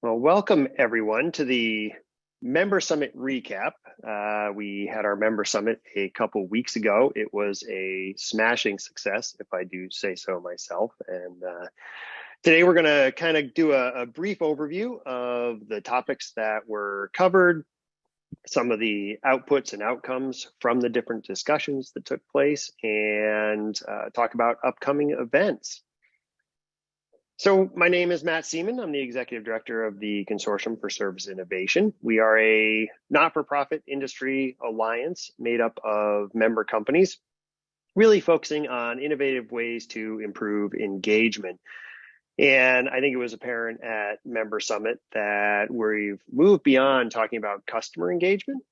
Well, welcome everyone to the Member Summit recap. Uh, we had our Member Summit a couple weeks ago. It was a smashing success, if I do say so myself. And uh, today we're going to kind of do a, a, brief overview of the topics that were covered, some of the outputs and outcomes from the different discussions that took place, and uh, talk about upcoming events. So my name is Matt Seaman. I'm the executive director of the Consortium for Service Innovation. We are a not-for-profit industry alliance made up of member companies, really focusing on innovative ways to improve engagement. And I think it was apparent at Member Summit that we've moved beyond talking about customer engagement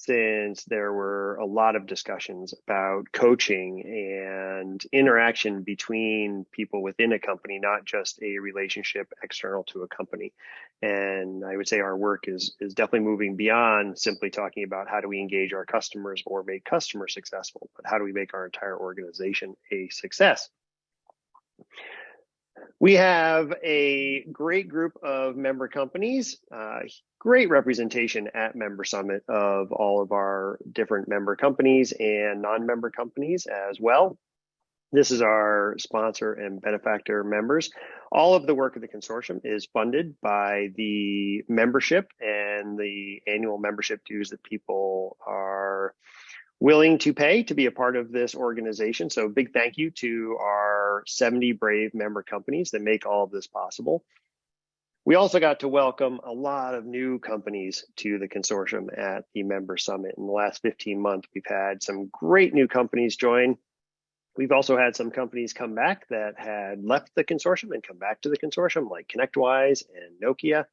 since there were a lot of discussions about coaching and interaction between people within a company, not just a relationship external to a company. And I would say our work is is definitely moving beyond simply talking about how do we engage our customers or make customers successful, but how do we make our entire organization a success. We have a great group of member companies, uh, great representation at Member Summit of all of our different member companies and non-member companies as well. This is our sponsor and benefactor members. All of the work of the consortium is funded by the membership and the annual membership dues that people are willing to pay to be a part of this organization. So big thank you to our 70 brave member companies that make all of this possible. We also got to welcome a lot of new companies to the consortium at the member summit. In the last 15 months, we've had some great new companies join. We've also had some companies come back that had left the consortium and come back to the consortium like ConnectWise and Nokia,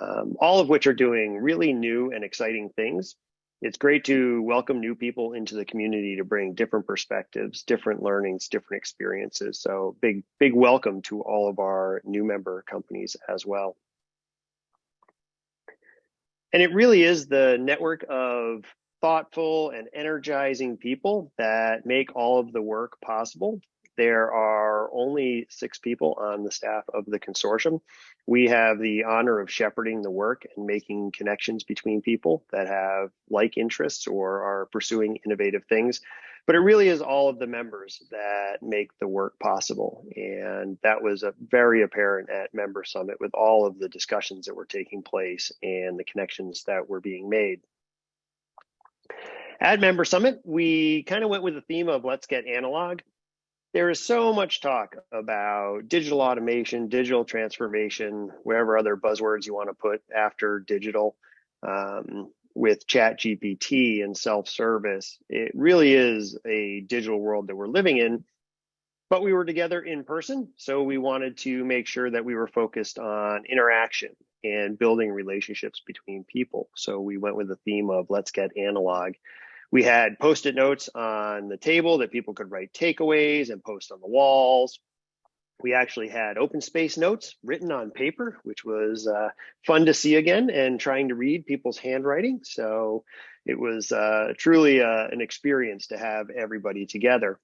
um, all of which are doing really new and exciting things it's great to welcome new people into the community to bring different perspectives, different learnings, different experiences. So big, big welcome to all of our new member companies as well. And it really is the network of thoughtful and energizing people that make all of the work possible. There are only six people on the staff of the consortium. We have the honor of shepherding the work and making connections between people that have like interests or are pursuing innovative things. But it really is all of the members that make the work possible. And that was very apparent at Member Summit with all of the discussions that were taking place and the connections that were being made. At Member Summit, we kind of went with the theme of let's get analog there is so much talk about digital automation, digital transformation, whatever other buzzwords you want to put after digital, um, with Chat GPT and self-service. It really is a digital world that we're living in. But we were together in person, so we wanted to make sure that we were focused on interaction and building relationships between people. So we went with the theme of let's get analog. We had post-it notes on the table that people could write takeaways and post on the walls. We actually had open space notes written on paper, which was uh, fun to see again and trying to read people's handwriting. So it was uh, truly uh, an experience to have everybody together.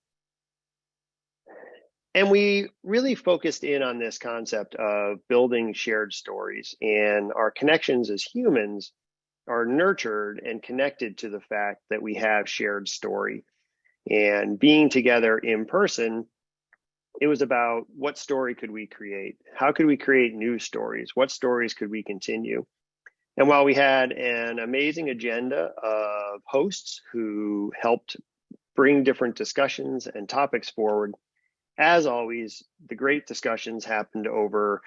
And we really focused in on this concept of building shared stories and our connections as humans are nurtured and connected to the fact that we have shared story. And being together in person, it was about what story could we create? How could we create new stories? What stories could we continue? And while we had an amazing agenda of hosts who helped bring different discussions and topics forward, as always, the great discussions happened over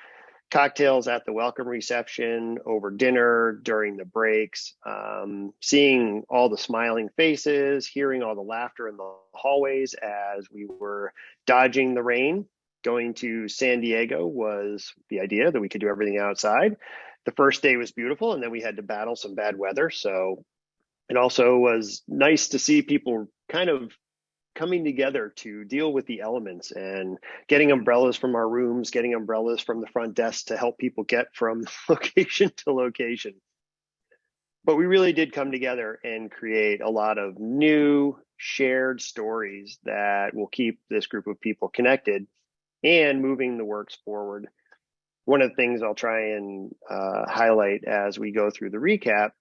cocktails at the welcome reception, over dinner, during the breaks, um, seeing all the smiling faces, hearing all the laughter in the hallways as we were dodging the rain. Going to San Diego was the idea that we could do everything outside. The first day was beautiful, and then we had to battle some bad weather. So it also was nice to see people kind of coming together to deal with the elements and getting umbrellas from our rooms, getting umbrellas from the front desk to help people get from location to location. But we really did come together and create a lot of new shared stories that will keep this group of people connected and moving the works forward. one of the things I'll try and uh, highlight as we go through the recap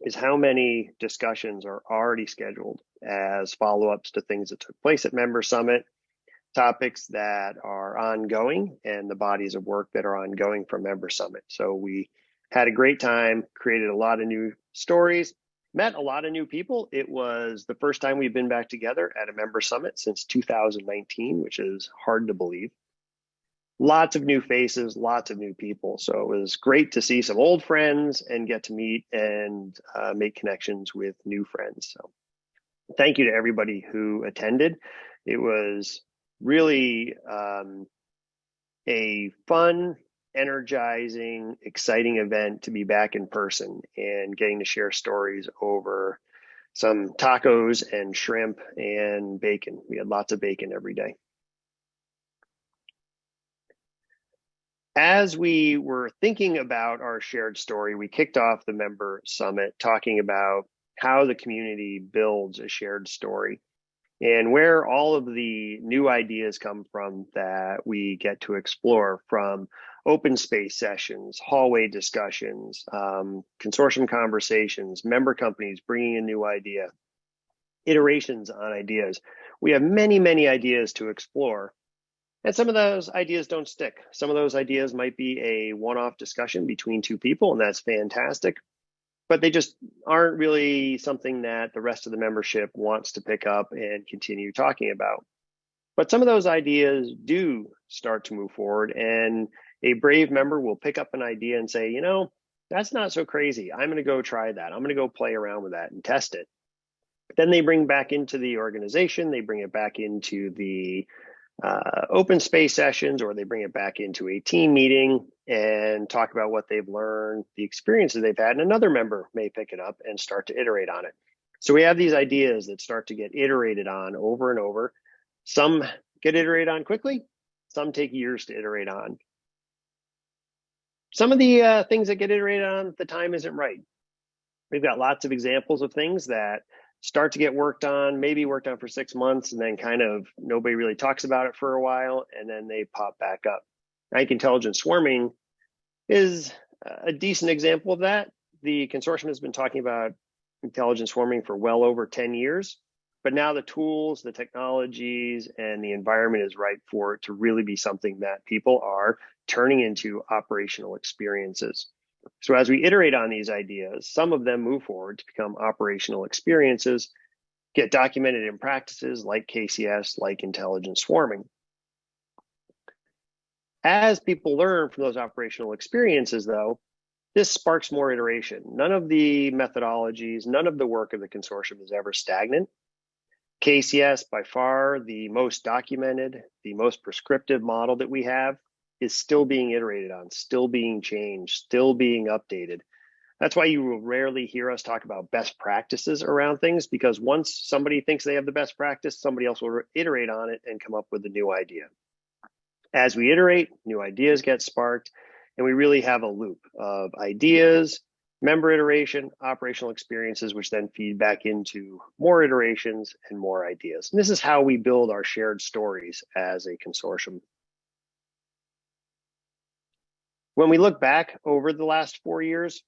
is how many discussions are already scheduled as follow-ups to things that took place at Member Summit, topics that are ongoing, and the bodies of work that are ongoing from Member Summit. So we had a great time, created a lot of new stories, met a lot of new people. It was the first time we've been back together at a Member Summit since 2019, which is hard to believe lots of new faces, lots of new people. So it was great to see some old friends and get to meet and uh, make connections with new friends. So thank you to everybody who attended. It was really um, a fun, energizing, exciting event to be back in person and getting to share stories over some tacos and shrimp and bacon. We had lots of bacon every day. as we were thinking about our shared story, we kicked off the member summit talking about how the community builds a shared story and where all of the new ideas come from that we get to explore from open space sessions, hallway discussions, um, consortium conversations, member companies bringing a new idea, iterations on ideas. We have many, many ideas to explore. And some of those ideas don't stick. Some of those ideas might be a one off discussion between two people, and that's fantastic. But they just aren't really something that the rest of the membership wants to pick up and continue talking about. But some of those ideas do start to move forward, and a brave member will pick up an idea and say, you know, that's not so crazy. I'm going to go try that. I'm going to go play around with that and test it. Then they bring back into the organization, they bring it back into the uh, open space sessions or they bring it back into a team meeting and talk about what they've learned, the experiences they've had, and another member may pick it up and start to iterate on it. So we have these ideas that start to get iterated on over and over. Some get iterated on quickly, some take years to iterate on. Some of the uh, things that get iterated on, the time isn't right. We've got lots of examples of things that start to get worked on, maybe worked on for six months, and then kind of nobody really talks about it for a while, and then they pop back up. Rank intelligent swarming is a decent example of that. The consortium has been talking about intelligent swarming for well over 10 years, but now the tools, the technologies, and the environment is right for it to really be something that people are turning into operational experiences. So as we iterate on these ideas, some of them move forward to become operational experiences, get documented in practices like KCS, like intelligent swarming. As people learn from those operational experiences, though, this sparks more iteration. None of the methodologies, none of the work of the consortium is ever stagnant. KCS, by far the most documented, the most prescriptive model that we have, is still being iterated on, still being changed, still being updated. That's why you will rarely hear us talk about best practices around things because once somebody thinks they have the best practice, somebody else will iterate on it and come up with a new idea. As we iterate, new ideas get sparked, and we really have a loop of ideas, member iteration, operational experiences, which then feed back into more iterations and more ideas. And this is how we build our shared stories as a consortium when we look back over the last four years,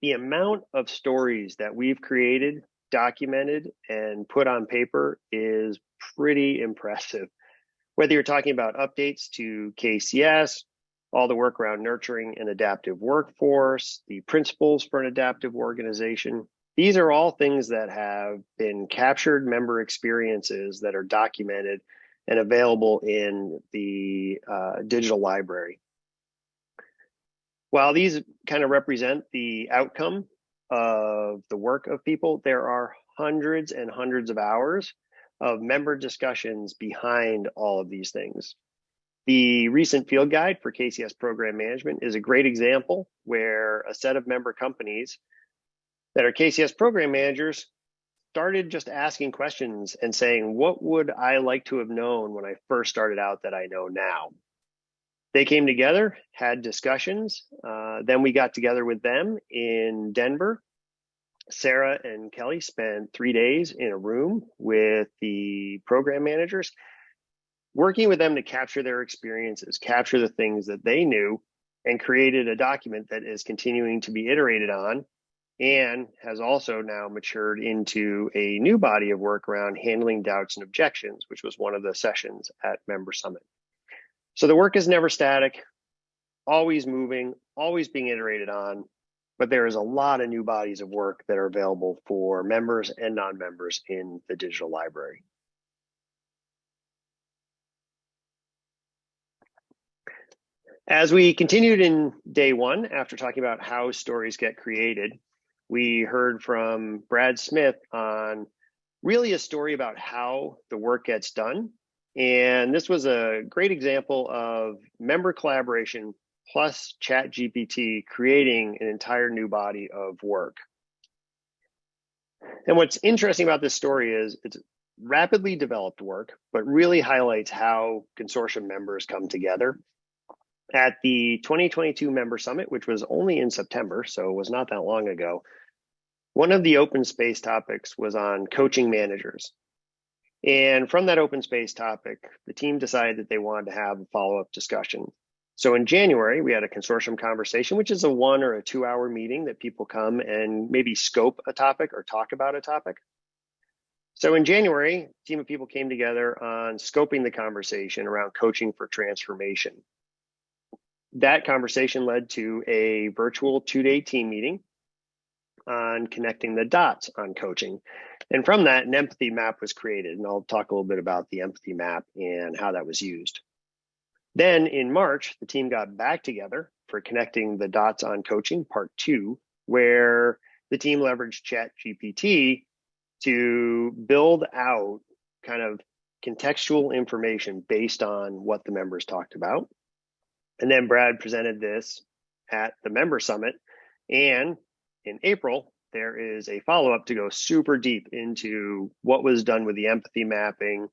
the amount of stories that we've created, documented, and put on paper is pretty impressive. Whether you're talking about updates to KCS, all the work around nurturing an adaptive workforce, the principles for an adaptive organization, these are all things that have been captured member experiences that are documented and available in the uh, digital library. While these kind of represent the outcome of the work of people, there are hundreds and hundreds of hours of member discussions behind all of these things. The recent field guide for KCS program management is a great example where a set of member companies that are KCS program managers started just asking questions and saying, what would I like to have known when I first started out that I know now? They came together, had discussions. Uh, then we got together with them in Denver. Sarah and Kelly spent three days in a room with the program managers. working with them to capture their experiences, capture the things that they knew, and created a document that is continuing to be iterated on and has also now matured into a new body of work around handling doubts and objections, which was one of the sessions at Member Summit. So the work is never static, always moving, always being iterated on, but there is a lot of new bodies of work that are available for members and non-members in the digital library. As we continued in day one, after talking about how stories get created, we heard from Brad Smith on really a story about how the work gets done. And this was a great example of member collaboration plus ChatGPT creating an entire new body of work. And what's interesting about this story is it's rapidly developed work, but really highlights how consortium members come together at the 2022 member summit, which was only in September, so it was not that long ago, one of the open space topics was on coaching managers. And from that open space topic, the team decided that they wanted to have a follow-up discussion. So in January, we had a consortium conversation, which is a one or a two hour meeting that people come and maybe scope a topic or talk about a topic. So in January, a team of people came together on scoping the conversation around coaching for transformation that conversation led to a virtual two day team meeting on connecting the dots on coaching. And from that, an empathy map was created. And I'll talk a little bit about the empathy map and how that was used. Then in March, the team got back together for connecting the dots on coaching part two, where the team leveraged Chat GPT to build out kind of contextual information based on what the members talked about and then Brad presented this at the member summit. And in April, there is a follow up to go super deep into what was done with the empathy mapping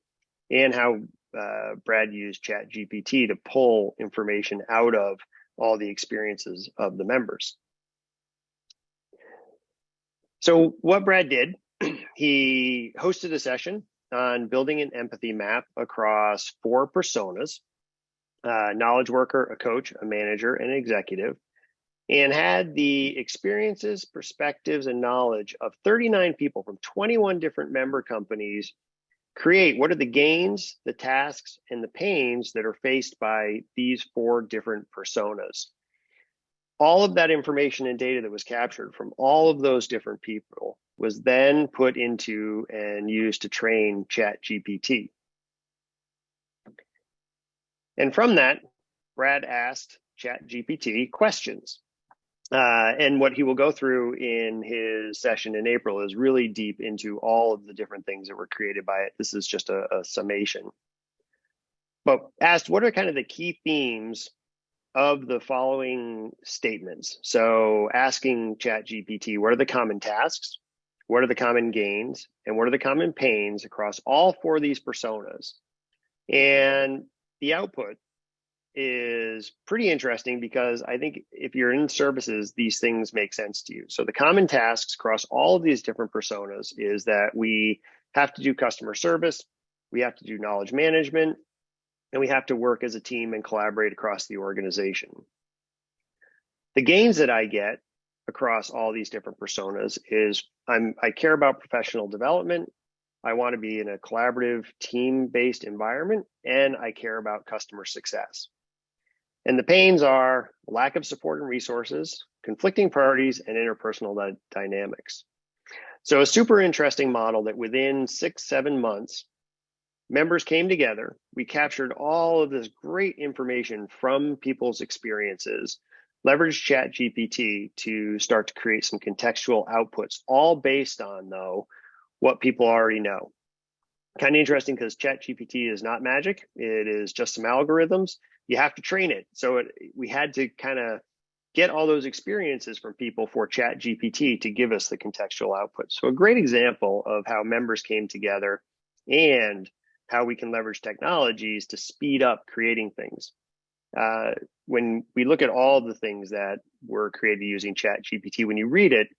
and how uh, Brad used Chat GPT to pull information out of all the experiences of the members. So, what Brad did, he hosted a session on building an empathy map across four personas uh, knowledge worker, a coach, a manager, and an executive, and had the experiences, perspectives, and knowledge of 39 people from 21 different member companies create what are the gains, the tasks, and the pains that are faced by these four different personas. All of that information and data that was captured from all of those different people was then put into and used to train ChatGPT. And from that, Brad asked ChatGPT questions. Uh, and what he will go through in his session in April is really deep into all of the different things that were created by it. This is just a, a summation. But asked, what are kind of the key themes of the following statements? So asking ChatGPT, what are the common tasks? What are the common gains? And what are the common pains across all four of these personas? And the output is pretty interesting because I think if you're in services, these things make sense to you. So the common tasks across all of these different personas is that we have to do customer service, we have to do knowledge management, and we have to work as a team and collaborate across the organization. The gains that I get across all these different personas is I'm I care about professional development, I want to be in a collaborative, team based environment, and I care about customer success. And the pains are lack of support and resources, conflicting priorities, and interpersonal dynamics. So, a super interesting model that within six, seven months, members came together. We captured all of this great information from people's experiences, leveraged Chat GPT to start to create some contextual outputs, all based on, though, what people already know. Kind of interesting because ChatGPT is not magic. It is just some algorithms. You have to train it. So it, we had to kind of get all those experiences from people for ChatGPT to give us the contextual output. So a great example of how members came together and how we can leverage technologies to speed up creating things. Uh, when we look at all the things that were created using ChatGPT, when you read it,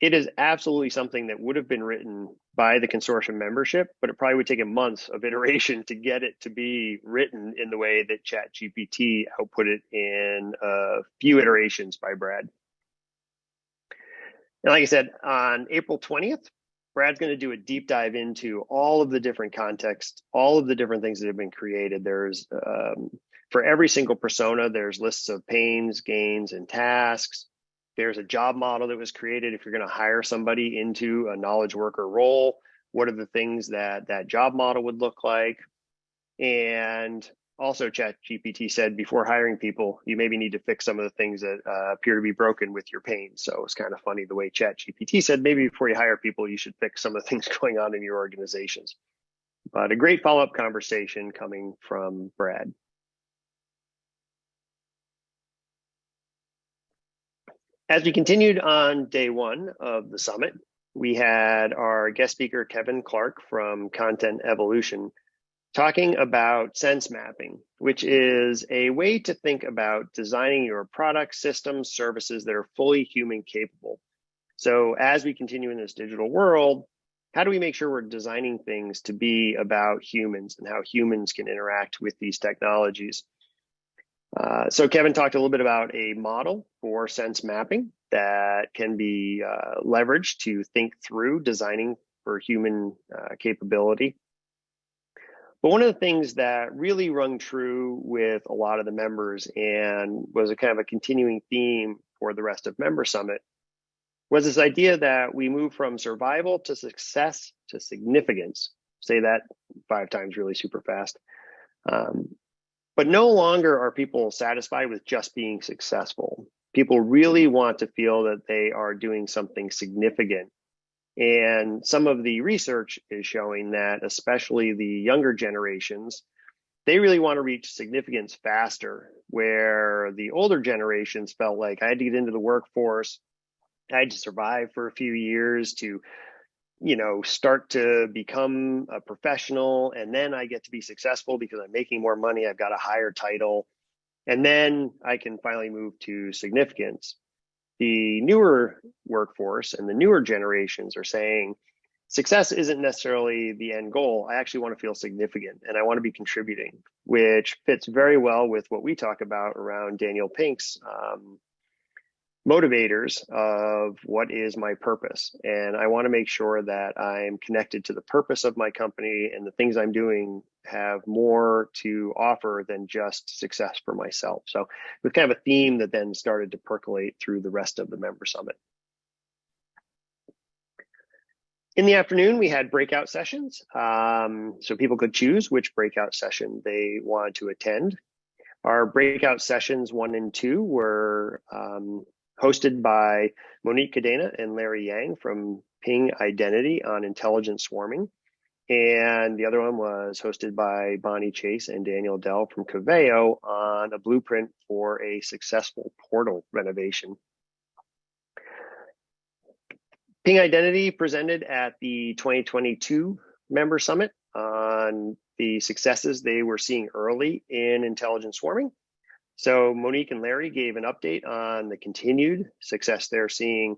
it is absolutely something that would have been written by the consortium membership, but it probably would take a month of iteration to get it to be written in the way that ChatGPT output it in a few iterations by Brad. And like I said, on April 20th, Brad's going to do a deep dive into all of the different contexts, all of the different things that have been created. There's um, for every single persona, there's lists of pains, gains, and tasks. There's a job model that was created. If you're going to hire somebody into a knowledge worker role, what are the things that that job model would look like? And also, ChatGPT said before hiring people, you maybe need to fix some of the things that uh, appear to be broken with your pain. So it's kind of funny the way ChatGPT said maybe before you hire people, you should fix some of the things going on in your organizations. But a great follow up conversation coming from Brad. As we continued on day one of the summit, we had our guest speaker, Kevin Clark from Content Evolution, talking about sense mapping, which is a way to think about designing your products, systems, services that are fully human capable. So as we continue in this digital world, how do we make sure we're designing things to be about humans and how humans can interact with these technologies? Uh, so Kevin talked a little bit about a model for sense mapping that can be uh, leveraged to think through designing for human uh, capability. But one of the things that really rung true with a lot of the members and was a kind of a continuing theme for the rest of Member Summit was this idea that we move from survival to success to significance. Say that five times really super fast. Um, but no longer are people satisfied with just being successful. People really want to feel that they are doing something significant. And some of the research is showing that, especially the younger generations, they really want to reach significance faster, where the older generations felt like I had to get into the workforce, I had to survive for a few years to you know, start to become a professional and then I get to be successful because I'm making more money, I've got a higher title, and then I can finally move to significance. The newer workforce and the newer generations are saying success isn't necessarily the end goal. I actually want to feel significant and I want to be contributing, which fits very well with what we talk about around Daniel Pink's um, motivators of what is my purpose. And I want to make sure that I'm connected to the purpose of my company and the things I'm doing have more to offer than just success for myself. So it was kind of a theme that then started to percolate through the rest of the member summit. In the afternoon, we had breakout sessions. Um, so people could choose which breakout session they wanted to attend. Our breakout sessions one and two were um, hosted by Monique Cadena and Larry Yang from Ping Identity on intelligent swarming. And the other one was hosted by Bonnie Chase and Daniel Dell from Coveo on a blueprint for a successful portal renovation. Ping Identity presented at the 2022 member summit on the successes they were seeing early in intelligent swarming so Monique and Larry gave an update on the continued success they're seeing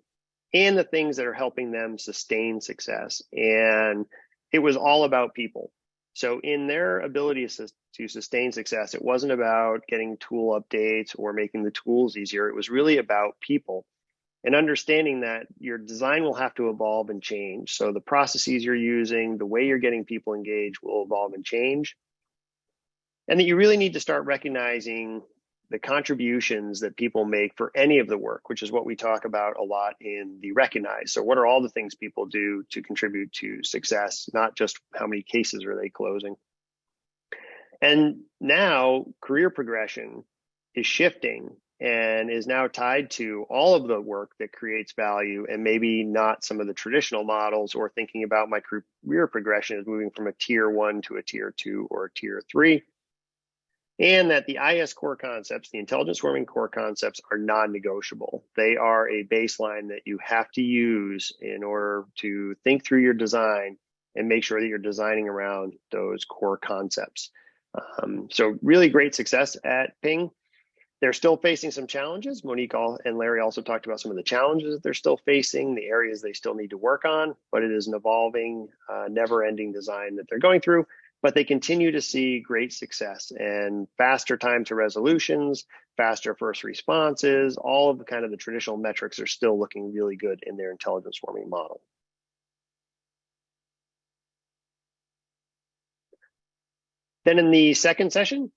and the things that are helping them sustain success. And it was all about people. So in their ability to sustain success, it wasn't about getting tool updates or making the tools easier. It was really about people and understanding that your design will have to evolve and change. So the processes you're using, the way you're getting people engaged will evolve and change. And that you really need to start recognizing the contributions that people make for any of the work, which is what we talk about a lot in the recognize. So, what are all the things people do to contribute to success, not just how many cases are they closing? And now, career progression is shifting and is now tied to all of the work that creates value and maybe not some of the traditional models or thinking about my career progression as moving from a tier one to a tier two or a tier three and that the IS core concepts, the intelligent swarming core concepts, are non negotiable. They are a baseline that you have to use in order to think through your design and make sure that you're designing around those core concepts. Um, so, really great success at Ping. they're still facing some challenges. Monique and Larry also talked about some of the challenges that they're still facing, the areas they still need to work on, but it is an evolving, uh, never ending design that they're going through. But they continue to see great success and faster time to resolutions, faster first responses, all of the kind of the traditional metrics are still looking really good in their intelligent swarming model. Then in the second session,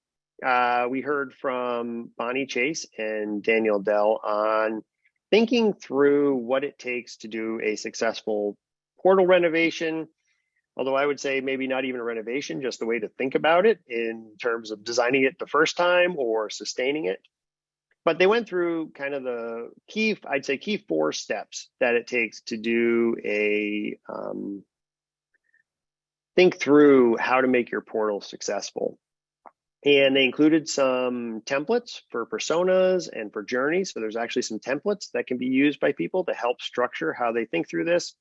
uh, we heard from Bonnie Chase and Daniel Dell on thinking through what it takes to do a successful portal renovation. Although I would say maybe not even a renovation, just the way to think about it in terms of designing it the first time or sustaining it. But they went through kind of the key, I'd say, key four steps that it takes to do a um, think through how to make your portal successful. And they included some templates for personas and for journeys. So there's actually some templates that can be used by people to help structure how they think through this.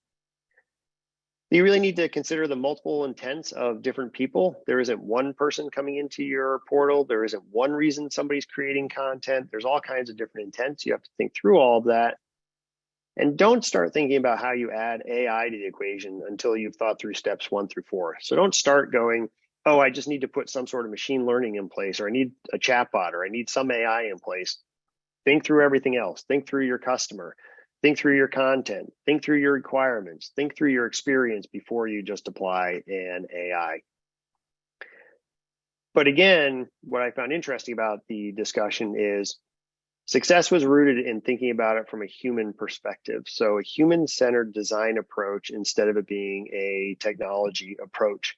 You really need to consider the multiple intents of different people. There isn't one person coming into your portal. There isn't one reason somebody's creating content. There's all kinds of different intents. You have to think through all of that. And don't start thinking about how you add AI to the equation until you've thought through steps one through four. So don't start going, oh, I just need to put some sort of machine learning in place, or I need a chatbot, or I need some AI in place. Think through everything else. Think through your customer. Think through your content. Think through your requirements. Think through your experience before you just apply an AI. But again, what I found interesting about the discussion is success was rooted in thinking about it from a human perspective. So a human centered design approach instead of it being a technology approach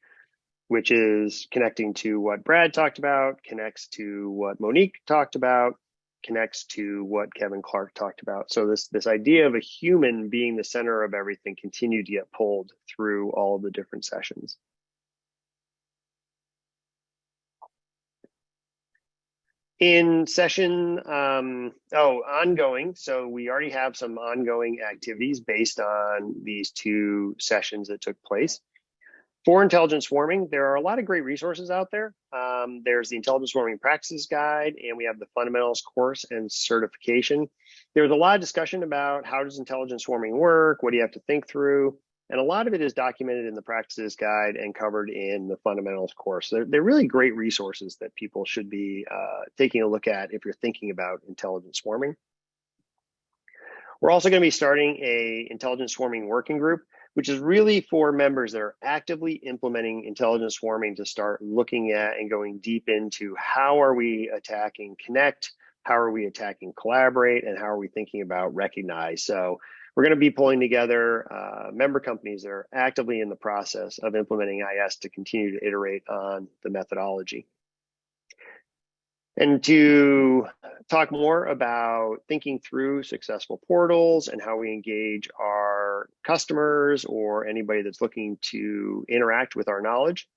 which is connecting to what Brad talked about, connects to what Monique talked about, connects to what Kevin Clark talked about. So this this idea of a human being the center of everything continued to get pulled through all of the different sessions. In session, um, oh, ongoing. So we already have some ongoing activities based on these two sessions that took place. For intelligent swarming, there are a lot of great resources out there. Um, there's the Intelligent Swarming Practices Guide, and we have the Fundamentals course and certification. There's a lot of discussion about how does intelligent swarming work, what do you have to think through, and a lot of it is documented in the Practices Guide and covered in the Fundamentals course. They're, they're really great resources that people should be uh, taking a look at if you're thinking about intelligent swarming. We're also going to be starting a intelligent swarming working group which is really for members that are actively implementing intelligent swarming to start looking at and going deep into how are we attacking connect, how are we attacking collaborate, and how are we thinking about recognize. So we're going to be pulling together uh, member companies that are actively in the process of implementing IS to continue to iterate on the methodology. And to talk more about thinking through successful portals and how we engage our customers or anybody that's looking to interact with our knowledge,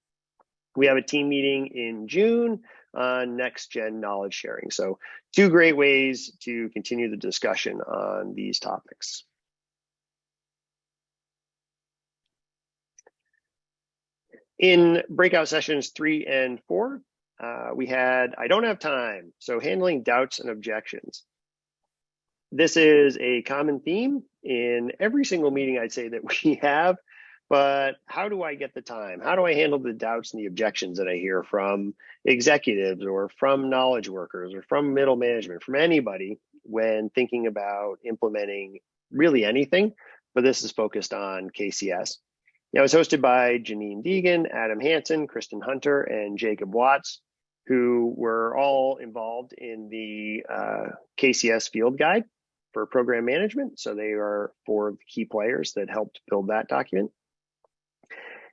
we have a team meeting in June on next gen knowledge sharing. So, two great ways to continue the discussion on these topics. In breakout sessions three and four, uh, we had, I don't have time. So handling doubts and objections. This is a common theme in every single meeting I'd say that we have, but how do I get the time? How do I handle the doubts and the objections that I hear from executives or from knowledge workers or from middle management, from anybody when thinking about implementing really anything, but this is focused on KCS. It was hosted by Janine Deegan, Adam Hansen, Kristen Hunter, and Jacob Watts, who were all involved in the uh, KCS field guide for program management. So they are four of the key players that helped build that document.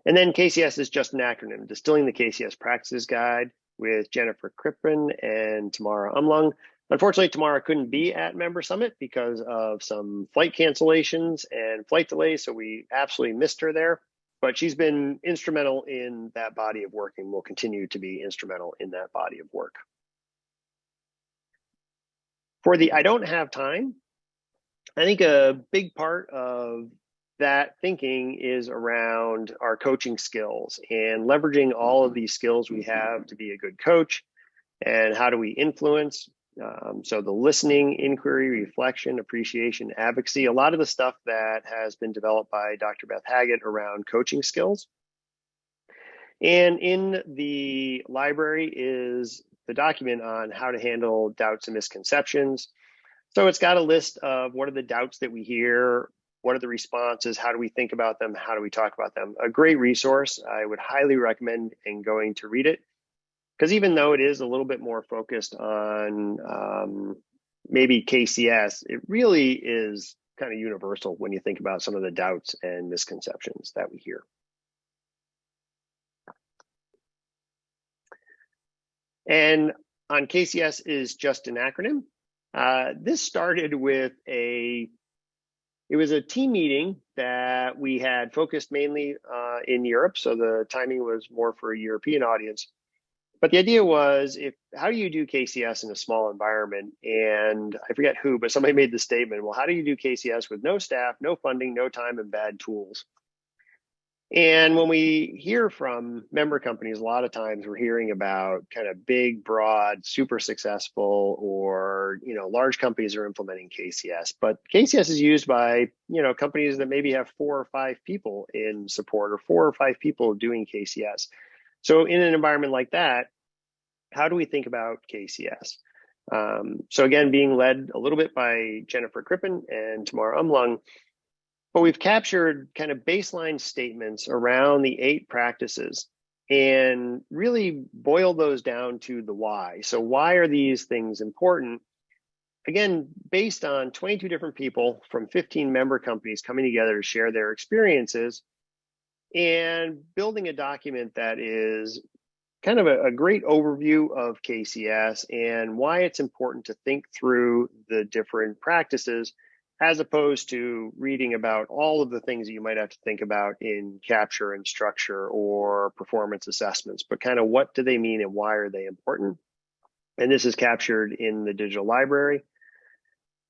And then KCS is just an acronym, Distilling the KCS Practices Guide with Jennifer Krippen and Tamara Umlung. Unfortunately, Tamara couldn't be at Member Summit because of some flight cancellations and flight delays, so we absolutely missed her there but she's been instrumental in that body of work and will continue to be instrumental in that body of work. For the I don't have time, I think a big part of that thinking is around our coaching skills and leveraging all of these skills we have to be a good coach and how do we influence Um, so the listening, inquiry, reflection, appreciation, advocacy, a lot of the stuff that has been developed by Dr. Beth Haggett around coaching skills. And in the library is the document on how to handle doubts and misconceptions. So it's got a list of what are the doubts that we hear, what are the responses, how do we think about them, how do we talk about them. A great resource. I would highly recommend in going to read it because even though it is a little bit more focused on um, maybe KCS, it really is kind of universal when you think about some of the doubts and misconceptions that we hear. And on KCS is just an acronym. Uh, this started with a, it was a team meeting that we had focused mainly uh, in Europe. So the timing was more for a European audience. But the idea was if how do you do KCS in a small environment? And I forget who, but somebody made the statement, well, how do you do KCS with no staff, no funding, no time, and bad tools? And when we hear from member companies, a lot of times we're hearing about kind of big, broad, super successful, or you know, large companies are implementing KCS. But KCS is used by you know companies that maybe have four or five people in support, or four or five people doing KCS. So in an environment like that, how do we think about KCS? Um, so again, being led a little bit by Jennifer Crippen and Tamara Umlung, but we've captured kind of baseline statements around the eight practices and really boil those down to the why. So why are these things important? Again, based on 22 different people from 15 member companies coming together to share their experiences and building a document that is kind of a, a, great overview of KCS and why it's important to think through the different practices as opposed to reading about all of the things that you might have to think about in capture and structure or performance assessments, but kind of what do they mean and why are they important? And this is captured in the digital library.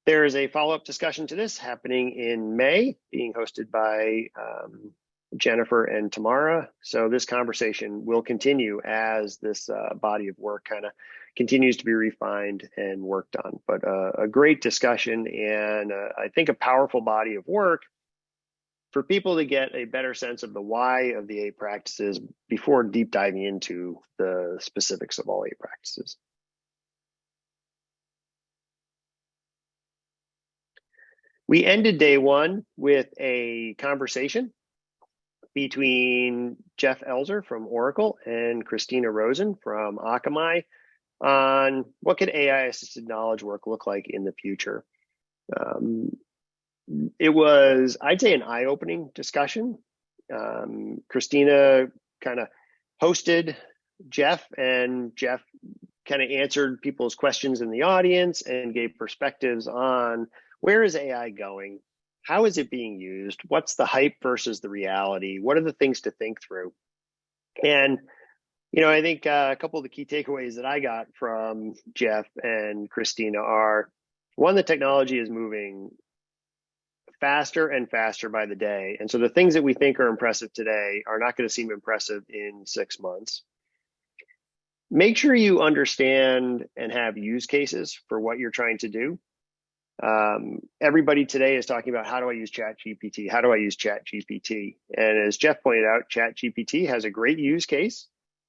There is a follow-up discussion to this happening in May, being hosted by um, Jennifer and Tamara. So this conversation will continue as this uh, body of work kind of continues to be refined and worked on. But uh, a great discussion and uh, I think a powerful body of work for people to get a better sense of the why of the eight practices before deep diving into the specifics of all eight practices. We ended day one with a conversation between Jeff Elzer from Oracle and Christina Rosen from Akamai on what could AI assisted knowledge work look like in the future. Um, it was, I'd say, an eye opening discussion. Um, Christina kind of hosted Jeff, and Jeff kind of answered people's questions in the audience and gave perspectives on where is AI going how is it being used? What's the hype versus the reality? What are the things to think through? And, you know, I think uh, a couple of the key takeaways that I got from Jeff and Christina are one, the technology is moving faster and faster by the day. And so the things that we think are impressive today are not going to seem impressive in six months. Make sure you understand and have use cases for what you're trying to do. Um, everybody today is talking about how do I use Chat GPT? How do I use Chat GPT? And as Jeff pointed out, Chat GPT has a great use case,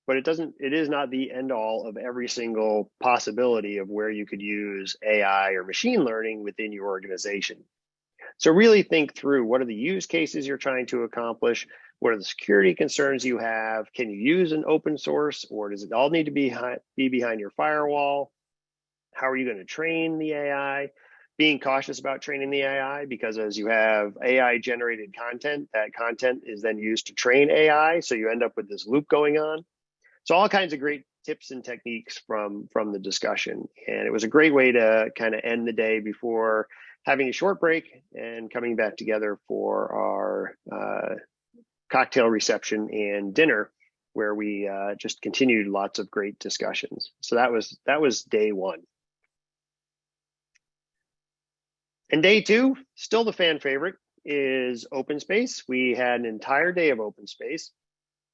but it doesn't, it is not the end all of every single possibility of where you could use AI or machine learning within your organization. So really think through what are the use cases you're trying to accomplish? What are the security concerns you have? Can you use an open source or does it all need to be, be behind your firewall? How are you going to train the AI? Being cautious about training the AI because as you have AI generated content, that content is then used to train AI. So you end up with this loop going on. So all kinds of great tips and techniques from from the discussion. And it was a great way to kind of end the day before having a short break and coming back together for our uh, cocktail reception and dinner where we uh, just continued lots of great discussions. So that was that was day one. And day two, still the fan favorite, is open space. We had an entire day of open space.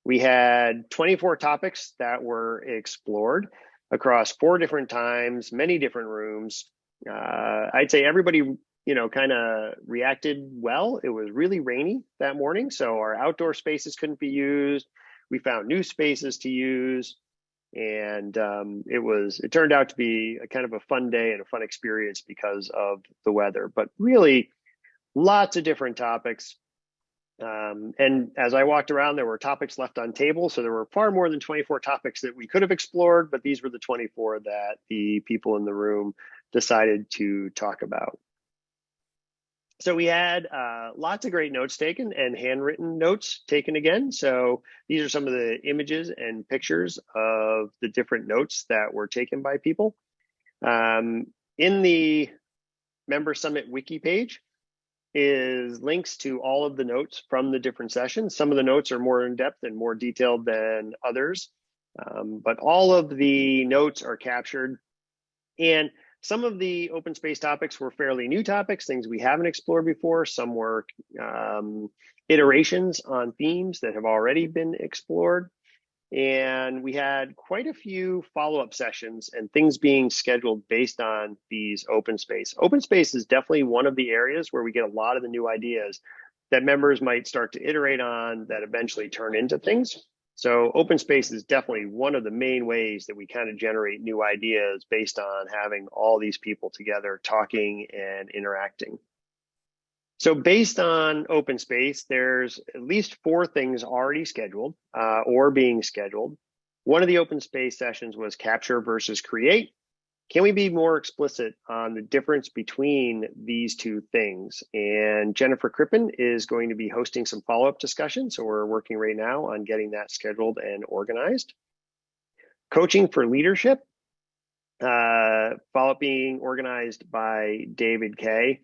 We had 24 topics that were explored. across four different times, many different rooms. Uh, I'd say everybody, you know, kind of reacted well. It was really rainy that morning, so our outdoor spaces couldn't be used. We found new spaces to use, and um, it was it turned out to be a kind of a fun day and a fun experience because of the weather. But really, lots of different topics. Um, and as I walked around, there were topics left on table. So there were far more than 24 topics that we could have explored, but these were the 24 that the people in the room decided to talk about. So we had uh, lots of great notes taken and handwritten notes taken again. So these are some of the images and pictures of the different notes that were taken by people. Um, in the Member Summit wiki page, is links to all of the notes from the different sessions. Some of the notes are more in depth and more detailed than others, um, but all of the notes are captured. And some of the open space topics were fairly new topics, things we haven't explored before. Some were um, iterations on themes that have already been explored. And we had quite a few follow-up sessions and things being scheduled based on these open space. Open space is definitely one of the areas where we get a lot of the new ideas that members might start to iterate on that eventually turn into things. So open space is definitely one of the main ways that we kind of generate new ideas based on having all these people together talking and interacting. So based on open space, there's at least four things already scheduled uh, or being scheduled. One of the open space sessions was capture versus create. Can we be more explicit on the difference between these two things? And Jennifer Crippen is going to be hosting some follow-up discussion. So we're working right now on getting that scheduled and organized. Coaching for leadership, uh, follow-up being organized by David Kay.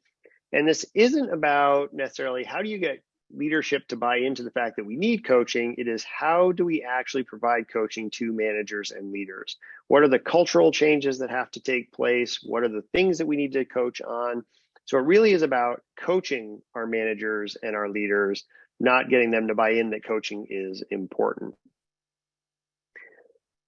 And this isn't about necessarily how do you get leadership to buy into the fact that we need coaching. It is how do we actually provide coaching to managers and leaders? What are the cultural changes that have to take place? What are the things that we need to coach on? So it really is about coaching our managers and our leaders, not getting them to buy in that coaching is important.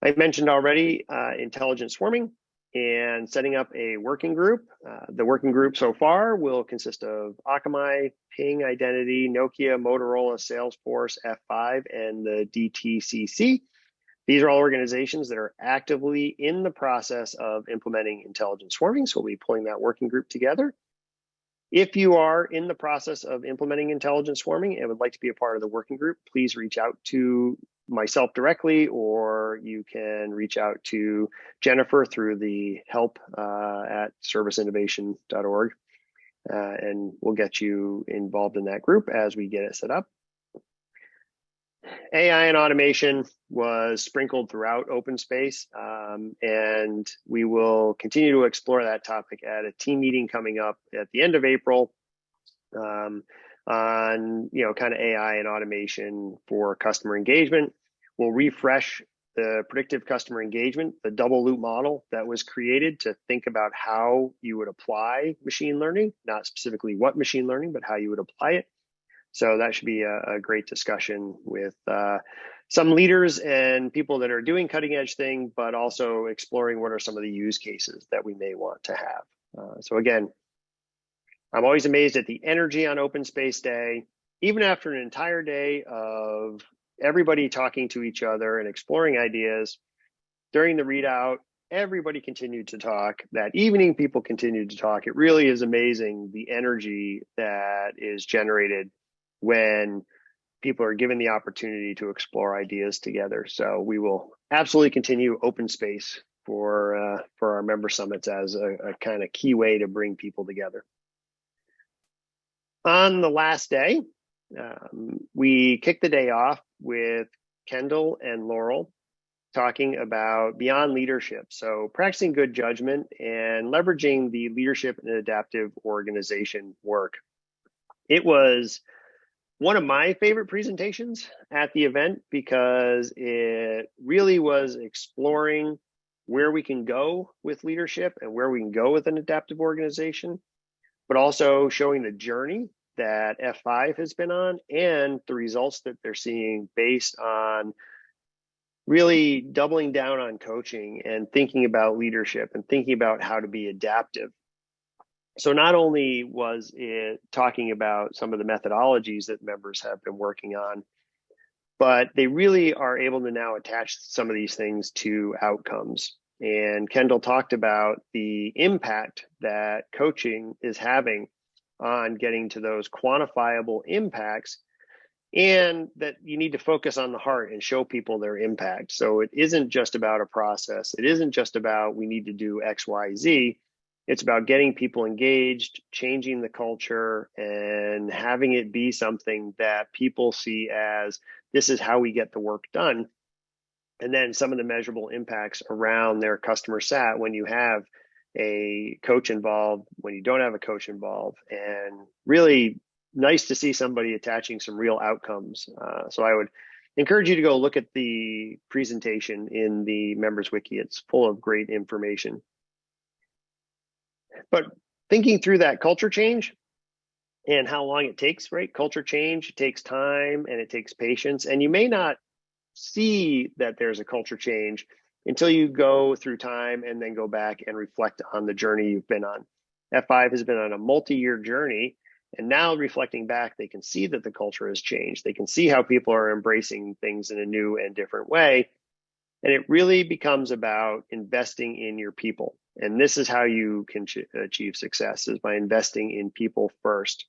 I mentioned already uh, intelligent swarming and setting up a working group. Uh, the working group so far will consist of Akamai, Ping Identity, Nokia, Motorola, Salesforce, F5, and the DTCC. These are all organizations that are actively in the process of implementing intelligent swarming. So we'll be pulling that working group together. If you are in the process of implementing intelligent swarming and would like to be a part of the working group, please reach out to myself directly, or you can reach out to Jennifer through the help uh, at serviceinnovation.org, uh, and we'll get you involved in that group as we get it set up. AI and automation was sprinkled throughout open space, um, and we will continue to explore that topic at a team meeting coming up at the end of April. Um, on you know kind of AI and automation for customer engagement. We'll refresh the predictive customer engagement, the double loop model that was created to think about how you would apply machine learning, not specifically what machine learning, but how you would apply it. So that should be a, a great discussion with uh, some leaders and people that are doing cutting edge thing, but also exploring what are some of the use cases that we may want to have. Uh, so again, I'm always amazed at the energy on Open Space Day. Even after an entire day of everybody talking to each other and exploring ideas, during the readout, everybody continued to talk. That evening, people continued to talk. It really is amazing the energy that is generated when people are given the opportunity to explore ideas together. So we will absolutely continue open space for uh, for our member summits as a, a kind of key way to bring people together. On the last day, um, we kicked the day off with Kendall and Laurel talking about beyond leadership. So practicing good judgment and leveraging the leadership and adaptive organization work. It was one of my favorite presentations at the event because it really was exploring where we can go with leadership and where we can go with an adaptive organization, but also showing the journey that F5 has been on and the results that they're seeing based on really doubling down on coaching and thinking about leadership and thinking about how to be adaptive. So not only was it talking about some of the methodologies that members have been working on, but they really are able to now attach some of these things to outcomes. And Kendall talked about the impact that coaching is having on getting to those quantifiable impacts and that you need to focus on the heart and show people their impact. So it isn't just about a process. It isn't just about we need to do X, Y, Z. It's about getting people engaged, changing the culture, and having it be something that people see as this is how we get the work done. And then some of the measurable impacts around their customer sat when you have a coach involved, when you don't have a coach involved, and really nice to see somebody attaching some real outcomes. Uh, so I would encourage you to go look at the presentation in the members wiki. It's full of great information. But thinking through that culture change and how long it takes, right? Culture change takes time and it takes patience. And you may not see that there's a culture change until you go through time and then go back and reflect on the journey you've been on. F5 has been on a multi-year journey and now reflecting back, they can see that the culture has changed. They can see how people are embracing things in a new and different way. And it really becomes about investing in your people. And this is how you can achieve success is by investing in people first.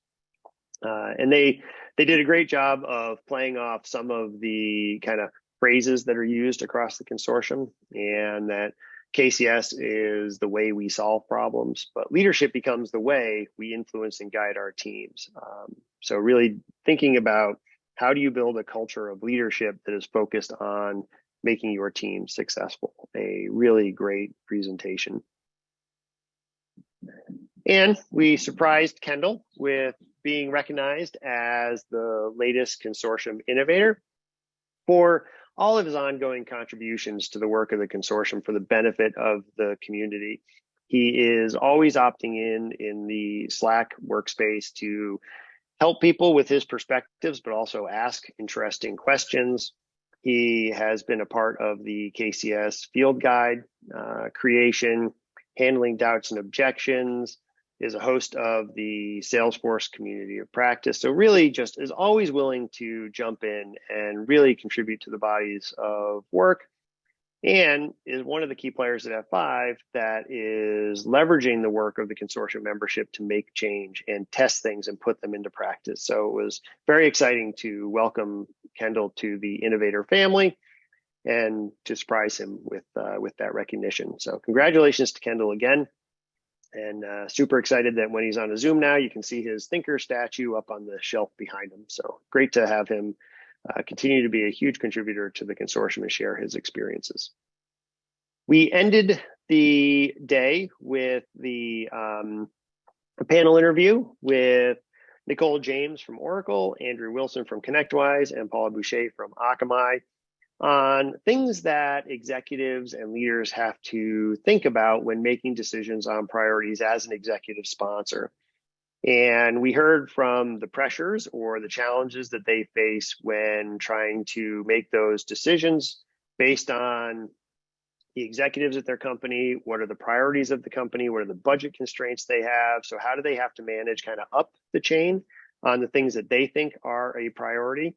Uh, and they they did a great job of playing off some of the kind of phrases that are used across the consortium and that KCS is the way we solve problems, but leadership becomes the way we influence and guide our teams. Um, so really thinking about how do you build a culture of leadership that is focused on making your team successful? A really great presentation. And we surprised Kendall with being recognized as the latest consortium innovator for all of his ongoing contributions to the work of the consortium for the benefit of the community. He is always opting in in the Slack workspace to help people with his perspectives, but also ask interesting questions. He has been a part of the KCS field guide uh, creation, handling doubts and objections, is a host of the Salesforce community of practice. So really just is always willing to jump in and really contribute to the bodies of work and is one of the key players at F5 that is leveraging the work of the consortium membership to make change and test things and put them into practice. So it was very exciting to welcome Kendall to the innovator family and to surprise him with uh, with that recognition. So congratulations to Kendall again and uh, super excited that when he's on a Zoom now, you can see his thinker statue up on the shelf behind him. So great to have him uh, continue to be a huge contributor to the consortium and share his experiences. We ended the day with the um, panel interview with Nicole James from Oracle, Andrew Wilson from ConnectWise, and Paula Boucher from Akamai on things that executives and leaders have to think about when making decisions on priorities as an executive sponsor. And we heard from the pressures or the challenges that they face when trying to make those decisions based on the executives at their company. What are the priorities of the company? What are the budget constraints they have? So, how do they have to manage kind of up the chain on the things that they think are a priority?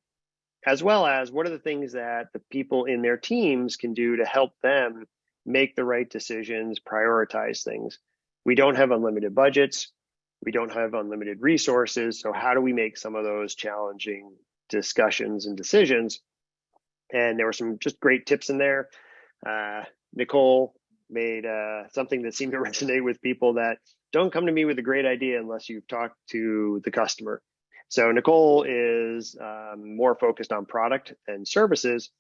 As well as what are the things that the people in their teams can do to help them make the right decisions, prioritize things. We don't have unlimited budgets. We don't have unlimited resources. So how do we make some of those challenging discussions and decisions? And there were some just great tips in there. Uh, Nicole made uh, something that seemed to resonate with people that don't come to me with a great idea unless you've talked to the customer. So Nicole is um, more focused on product and services,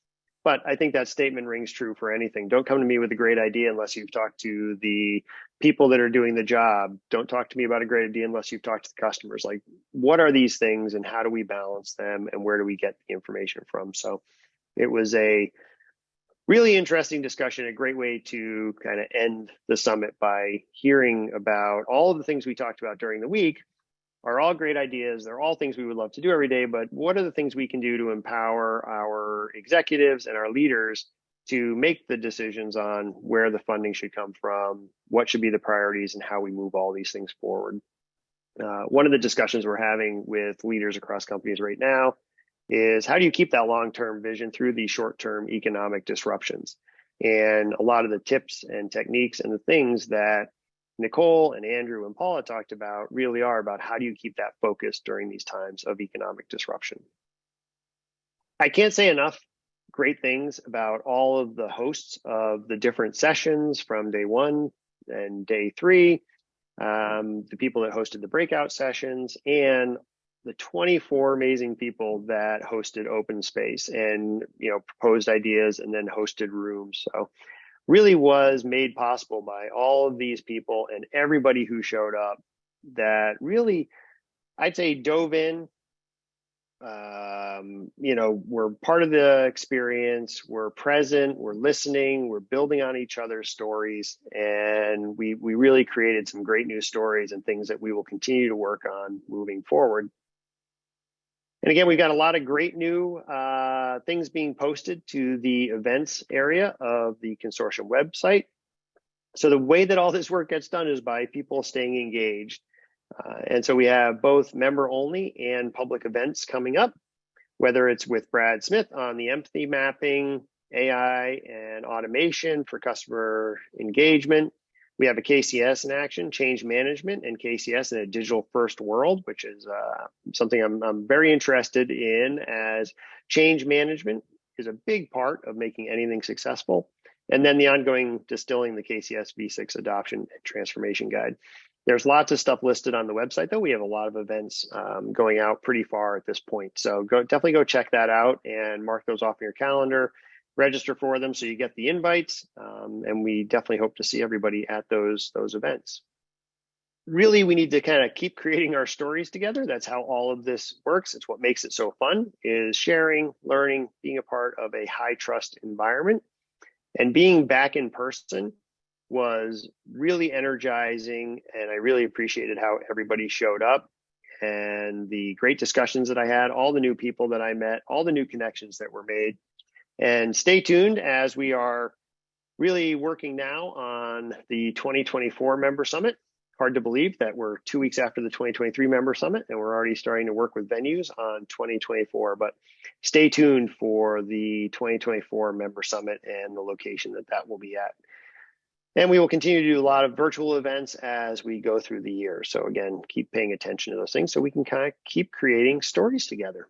but I think that statement rings true for anything. Don't come to me with a great idea unless you've talked to the people that are doing the job. Don't talk to me about a great idea unless you've talked to the customers. Like, what are these things and how do we balance them and where do we get the information from? So it was a really interesting discussion, a great way to kind of end the summit by hearing about all of the things we talked about during the week are all great ideas. They're all things we would love to do every day, but what are the things we can do to empower our executives and our leaders to make the decisions on where the funding should come from, what should be the priorities, and how we move all these things forward. Uh, one of the discussions we're having with leaders across companies right now is how do you keep that long-term vision through these short-term economic disruptions? And a lot of the tips and techniques and the things that Nicole and Andrew and Paula talked about really are about how do you keep that focus during these times of economic disruption. I can't say enough great things about all of the hosts of the different sessions from day one and day three, um, the people that hosted the breakout sessions, and the 24 amazing people that hosted open space and you know proposed ideas and then hosted rooms so really was made possible by all of these people and everybody who showed up that really i'd say dove in um, you know we're part of the experience we're present we're listening we're building on each other's stories. And we we really created some great new stories and things that we will continue to work on moving forward and again, we've got a lot of great new uh, things being posted to the events area of the consortium website. So the way that all this work gets done is by people staying engaged. Uh, and so we have both member only and public events coming up, whether it's with Brad Smith on the empathy mapping, AI and automation for customer engagement, we have a KCS in action, change management and KCS in a digital first world, which is uh, something I'm, I'm very interested in as change management is a big part of making anything successful. And then the ongoing distilling the KCS V6 adoption and transformation guide. There's lots of stuff listed on the website, though. We have a lot of events um, going out pretty far at this point. So go definitely go check that out and mark those off in your calendar register for them so you get the invites. Um, and we definitely hope to see everybody at those, those events. Really, we need to kind of keep creating our stories together. That's how all of this works. It's what makes it so fun is sharing, learning, being a part of a high trust environment and being back in person was really energizing and I really appreciated how everybody showed up and the great discussions that I had, all the new people that I met, all the new connections that were made. And stay tuned as we are really working now on the 2024 member summit. Hard to believe that we're two weeks after the 2023 member summit and we're already starting to work with venues on 2024. But stay tuned for the 2024 member summit and the location that that will be at. And we will continue to do a lot of virtual events as we go through the year. So again, keep paying attention to those things so we can kind of keep creating stories together.